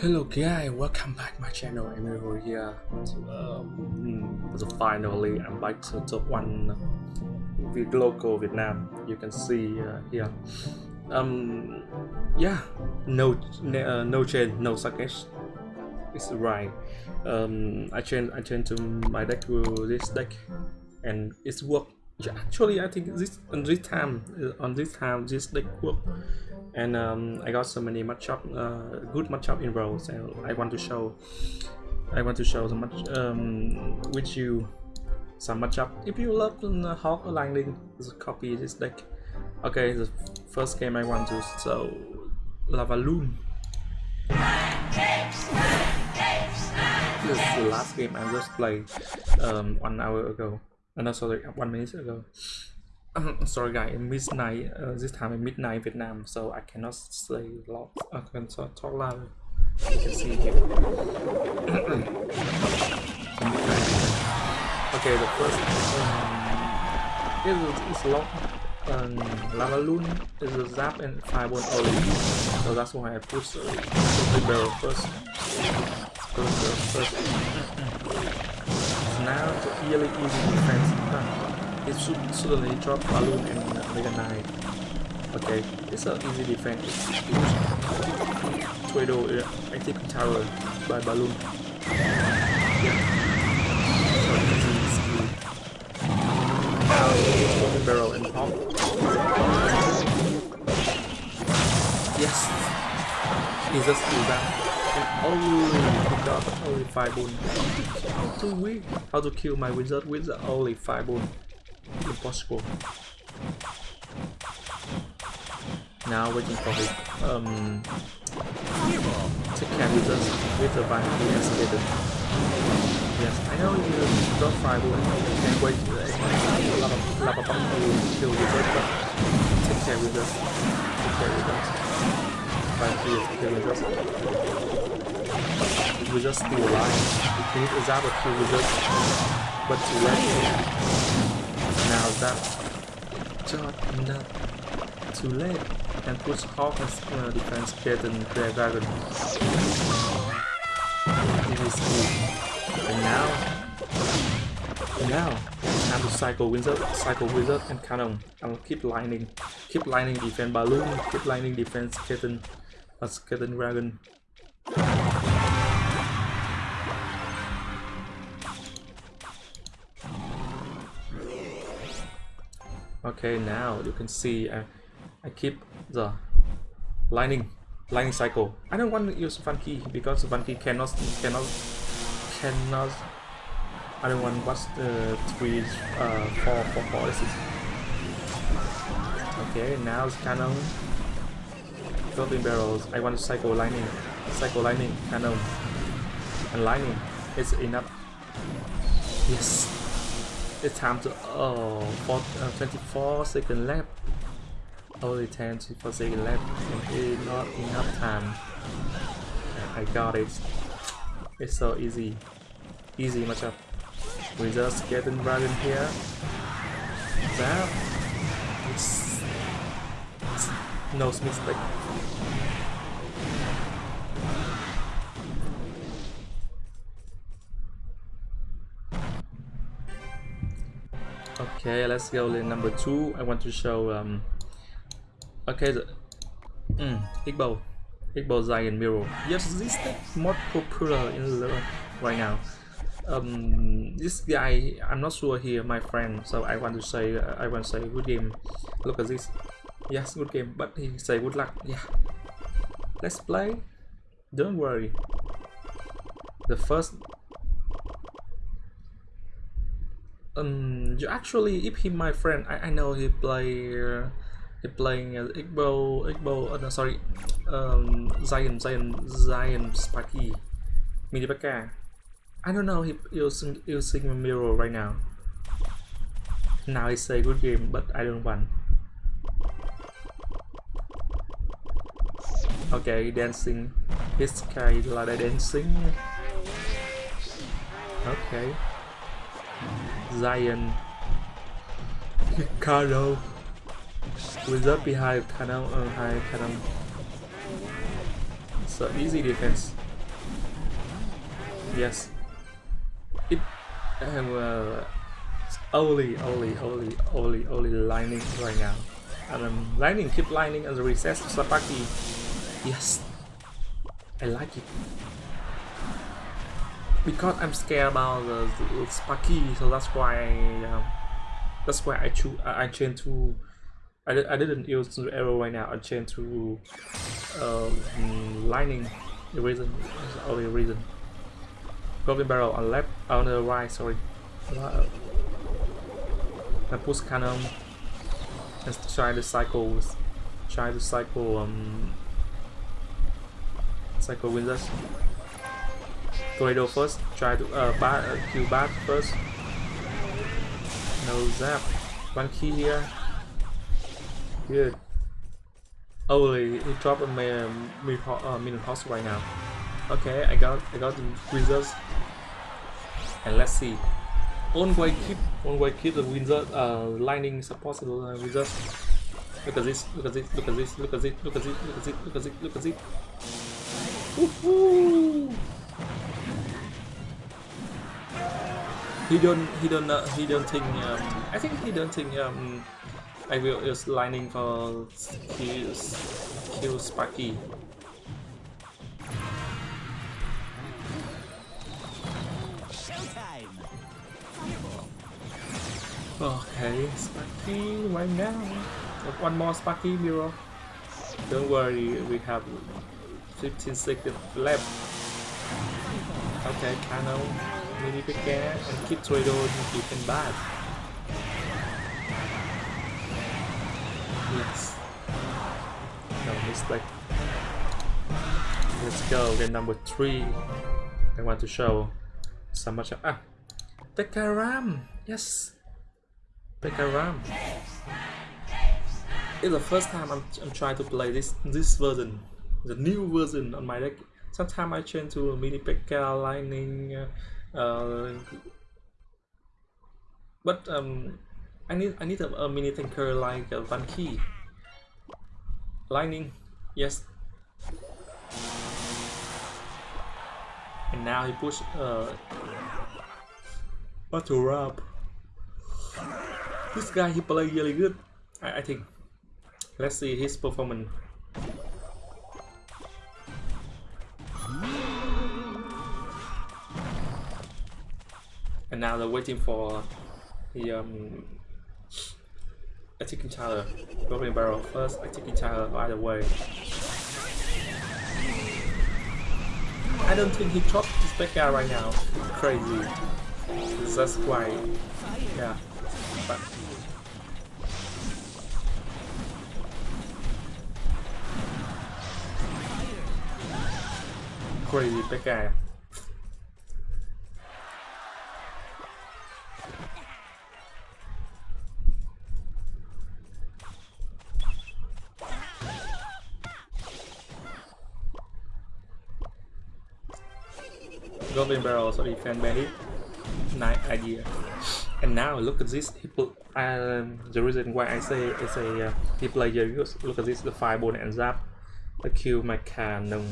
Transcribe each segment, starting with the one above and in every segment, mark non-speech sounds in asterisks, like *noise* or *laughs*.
Hello guys, welcome back my channel. Emilio here. Um, so finally, I'm back to top one with local Vietnam. You can see uh, here. Um, yeah, no, uh, no change, no suckage. It's right. Um, I changed, I changed to my deck with this deck, and it's work. Actually, I think this on this time, uh, on this time, this deck work and um, I got so many matchup, uh, good matchup in rows and I want to show, I want to show the much um, with you some matchup. If you love the Hawk or just copy this deck. Okay, the first game I want to so show Lavaloon. This is the last game I just played um, one hour ago. Uh, no, sorry, one minute ago. *sniffs* sorry guys, midnight, uh, this time in midnight Vietnam, so I cannot say a lot, I can talk loud. You can see here. *coughs* okay, the first um, is, is locked. Um, Lavaloon is a zap and fireball only, so that's why I push uh, the barrel first. First, first. Now it's really easy defense it should suddenly drop balloon and Mega Knight. Okay, it's an easy defense. Tornado uh, active tower by balloon. Yeah. So easy skill. Now barrel and pop. Yes! He just do that. And oh, got only 5 boon. Too weak. How to kill my wizard with only 5 boon impossible. Now waiting for his um take care with us with the van he has hidden. Yes, I know you don't fight but you can wait a lot of lava bomb to kill us, but take care with us. Take care with us. Find he is kill with us. We just still alive. We need Azaba kill with us. But too late now that just not too late and push Hawk and uh, defense get and Grey Dragon. It is cool. And now now time to cycle wizard, cycle wizard and cannon. I'll keep lining. Keep lining defense balloon, keep lining defense kitten as kitten dragon. Okay, now you can see I, I keep the lining lining cycle. I don't want to use Funky because Funky cannot cannot cannot. I don't want what's the three uh four four policies. Okay, now it's cannon. Golden barrels. I want to cycle lining, cycle lining cannon, and lining. It's enough. Yes. It's time to oh for, uh, 24 second left. Only 10 24 second left and not enough time. I got it. It's so easy. Easy matchup. We just get in here. That no mistake. Okay, let's go in number two. I want to show um okay the mm, Igbo Igbo Giant Mirror. Yes, this is more popular in the right now. Um, this guy, I'm not sure here, my friend. So I want to say, uh, I want to say, good game. Look at this. Yes, good game. But he say good luck. Yeah. Let's play. Don't worry. The first um you actually if he my friend I, I know he play uh, he playing as Igbo Igbo uh, no, sorry um Zion Zion Zion Sparky Minibaka I don't know he using using a mirror right now now it's a good game but I don't want okay dancing this guy like dancing okay Zion, Ricardo, Wizard behind Canal, uh, high Canal. So easy defense. Yes. It um, uh, only, only, only, only, only lining right now. And um, lining, keep lining and the recess Sparky. Yes. I like it. Because I'm scared about the, the Sparky, so that's why I, um, that's why I choose I, I change to I, I didn't use the arrow right now. I changed to um, lightning. The reason the only reason. Goblin barrel on left, on the right. Sorry. I push cannon and try to cycle. Try to cycle. Um, cycle wizards. Tornado first. Try to uh, bat, uh, kill bat first. No zap. One key here. Good. Oh, he, he dropped a um, uh, right now. Okay, I got I got the results. And let's see. On way keep on way keep the wizard uh lightning possible uh, results. Look at this, look at this, look at this, look at this, look at this, look at this, look at this, look at this. He don't he don't uh, he don't think um I think he don't think um I will use lightning for kills, kill Sparky. Okay, Sparky right now. One more Sparky mirror. Don't worry, we have 15 seconds left. Okay, Cannon, Mini Pika, and keep Tornado you can bad. Yes. No mistake. Let's go. Game number three. I want to show so much. Ah, Pekaram. Yes, Pekaram. It's the first time I'm, I'm trying to play this this version, the new version on my deck. Sometimes I change to a mini Pekka Lightning, uh, uh, but um, I need I need a, a mini tanker like Van Key. Lightning, yes. And now he push uh Battle up. This guy he play really good. I, I think. Let's see his performance. And now they're waiting for the um attacking tower. Goblin barrel first, attacking tower either way. I don't think he dropped this back guy right now. Crazy. That's why. Yeah. But crazy back guy. Barrel, sorry, fan berry. Nice idea. And now look at this. Put, um, the reason why I say it's a uh, he play very. Look at this, the fireball and zap. The kill my cannon.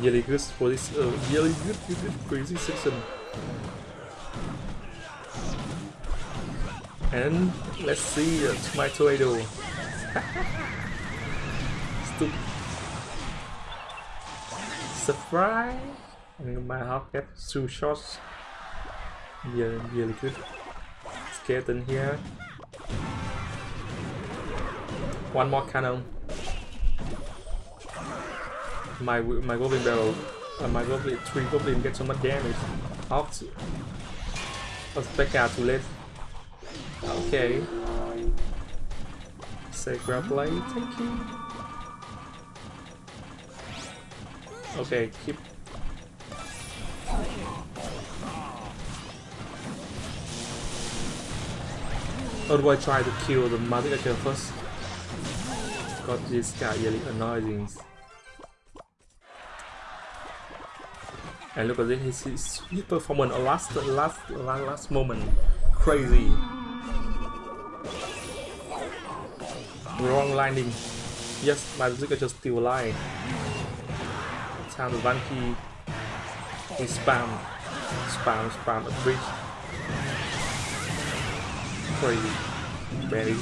Really good for this. Uh, really good, good, good crazy section. And let's see uh, my tornado. *laughs* Stupid. Surprise! My half get two shots. Yeah, really good. Skeleton here. One more cannon. My my goblin barrel, uh, my goblin three goblin get so much damage. How to? Back out too late. Okay. Sacred blade, thank you. Okay, keep Or do I try to kill the Magic first? Got this guy really annoying. And look at this, his, his, his last, last, last, last moment. Crazy. Wrong landing. Yes, my Zika just still alive. Time to Vanky. We spam, spam, spam a bridge. Crazy. Berries.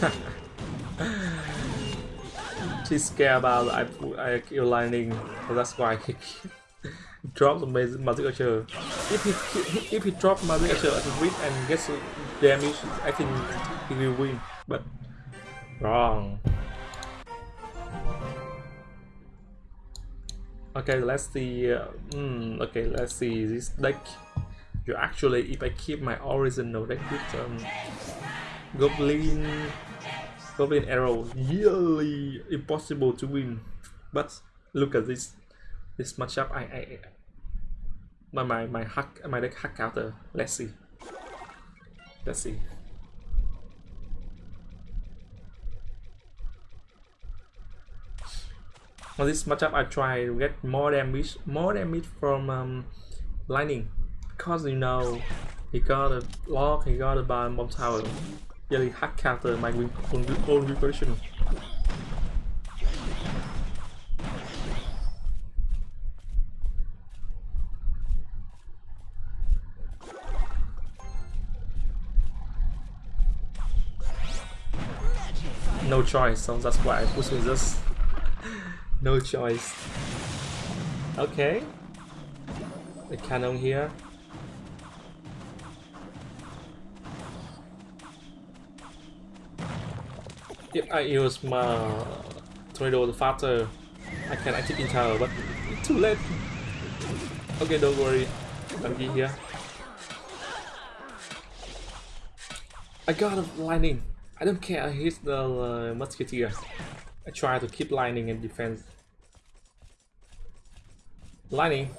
*laughs* She's scared about I I kill lightning, so that's why he *laughs* drops the magic archer. If he if he drop magic archer at the win and gets damage, I think he will win. But wrong. Okay, let's see. Uh, mm, okay, let's see this deck. You actually, if I keep my original deck with um, Goblin Goblin Arrow really impossible to win. But look at this this matchup. I I my my my hack my deck hack counter. Let's see. Let's see. On this matchup, I try to get more damage, more damage from um, lightning, because you know he got a lock, he got a bomb tower really hack counter my own, own version. No choice, so that's why I push with this. No choice. Okay. The cannon here. if I use my tornado faster, I can activate tower, but too late. Okay, don't worry. I'm here. I got a lightning. I don't care. I hit the uh, musketeer. I try to keep lining and defense. Lining.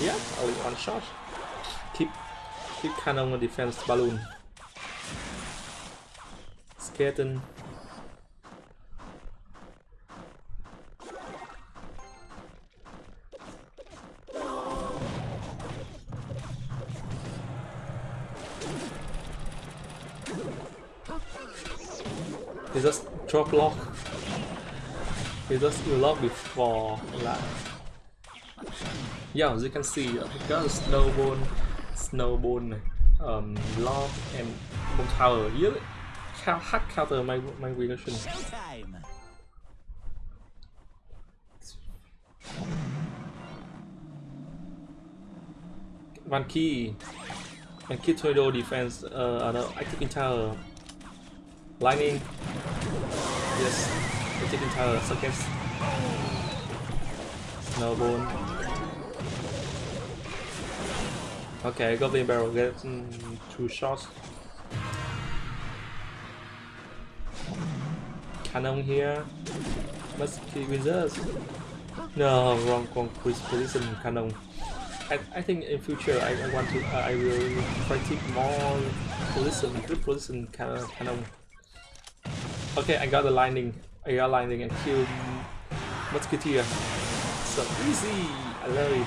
Yeah, only one shot. Keep keep cannon on defense balloon. Skeleton. He just drop lock. He just lock before like yeah as you can see because snowball snowball um lock and bomb tower. Really hack counter my my reaction one key. And key tornado defense uh no active tower Lightning. Yes. We're taking tower seconds. Snowball. Okay, Goblin Barrel gets mm, two shots. Cannon here. Must keep wizards. No, wrong, wrong position cannon. I, I think in future I, I want to uh, I will take more position, good position cannon. Okay, I got the lightning. Got lightning and killed Musketeer. So easy! I love it.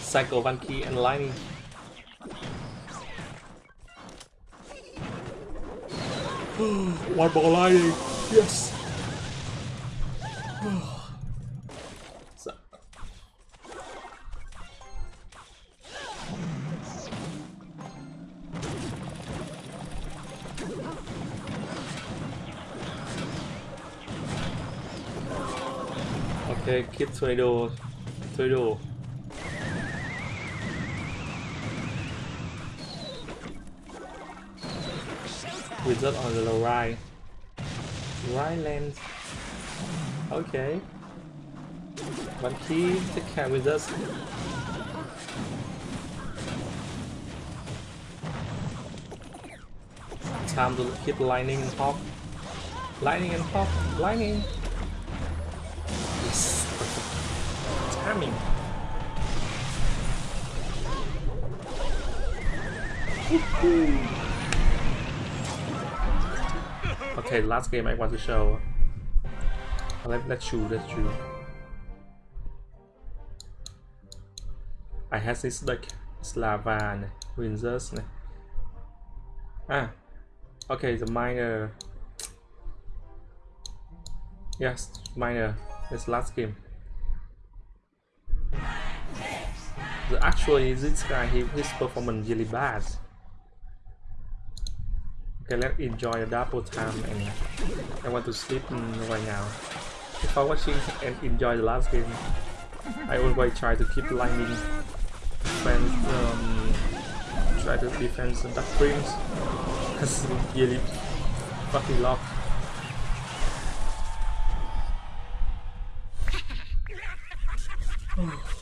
Cycle one key and lightning. one ball lightning! Yes! Okay, keep tornado. Tornado. Wizard on the right. Right land. Okay. One key, take care with us. Time to hit lightning and pop. Lightning and pop. Lightning. Timing. okay, last game I want to show. Let, let's shoot, let's shoot. I have this deck. It's lava này. Ah, okay, the miner. Yes, miner. This last game. The, actually, this guy, he, his performance really bad. Okay, let's enjoy the double time and I want to sleep right now. If I watching and enjoy the last game, I always try to keep lining defense, um, try to defend the duck dreams. *laughs* That's really fucking locked. *laughs*